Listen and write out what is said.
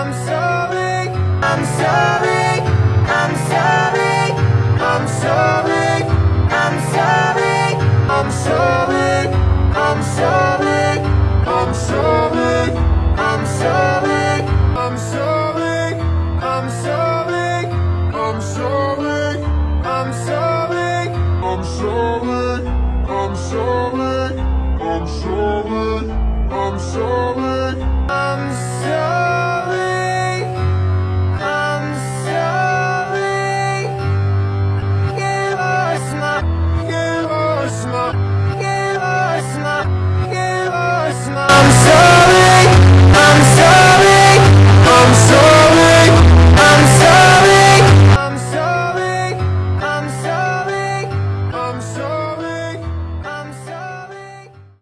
I'm sorry, I'm sorry, I'm sorry, I'm sorry, I'm sorry, I'm sorry, I'm sorry, I'm sorry, I'm sorry, I'm sorry, I'm sorry, I'm sorry, I'm sorry,